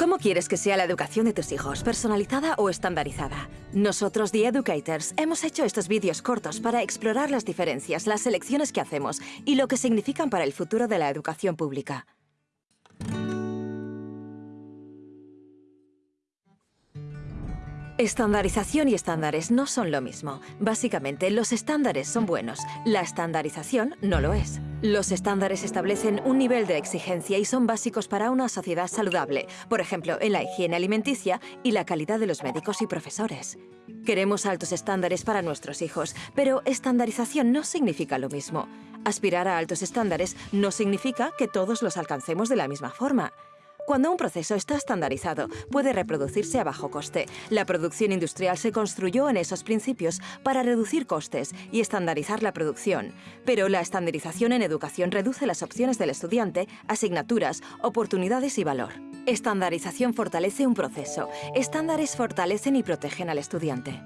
¿Cómo quieres que sea la educación de tus hijos? ¿Personalizada o estandarizada? Nosotros, The Educators, hemos hecho estos vídeos cortos para explorar las diferencias, las elecciones que hacemos y lo que significan para el futuro de la educación pública. Estandarización y estándares no son lo mismo. Básicamente, los estándares son buenos, la estandarización no lo es. Los estándares establecen un nivel de exigencia y son básicos para una sociedad saludable, por ejemplo, en la higiene alimenticia y la calidad de los médicos y profesores. Queremos altos estándares para nuestros hijos, pero estandarización no significa lo mismo. Aspirar a altos estándares no significa que todos los alcancemos de la misma forma. Cuando un proceso está estandarizado, puede reproducirse a bajo coste. La producción industrial se construyó en esos principios para reducir costes y estandarizar la producción. Pero la estandarización en educación reduce las opciones del estudiante, asignaturas, oportunidades y valor. Estandarización fortalece un proceso. Estándares fortalecen y protegen al estudiante.